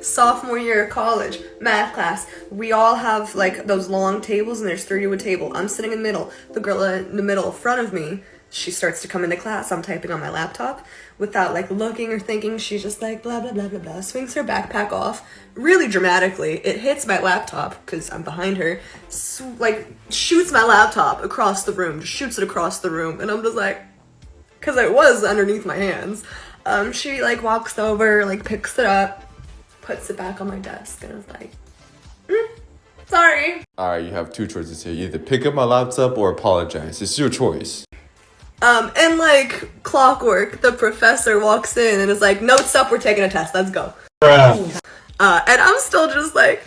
sophomore year of college math class. We all have like those long tables and there's three to a table. I'm sitting in the middle. The girl in the middle in front of me she starts to come into class. I'm typing on my laptop without like looking or thinking. She's just like blah blah blah blah blah swings her backpack off really dramatically. It hits my laptop because i'm behind her like shoots my laptop across the room just shoots it across the room and i'm just like because it was underneath my hands. Um she like walks over like picks it up puts it back on my desk and I was like, mm, sorry. Alright, you have two choices here. Either pick up my laptop or apologize. It's your choice. Um, and like clockwork, the professor walks in and is like, notes up, we're taking a test, let's go. Uh, and I'm still just like,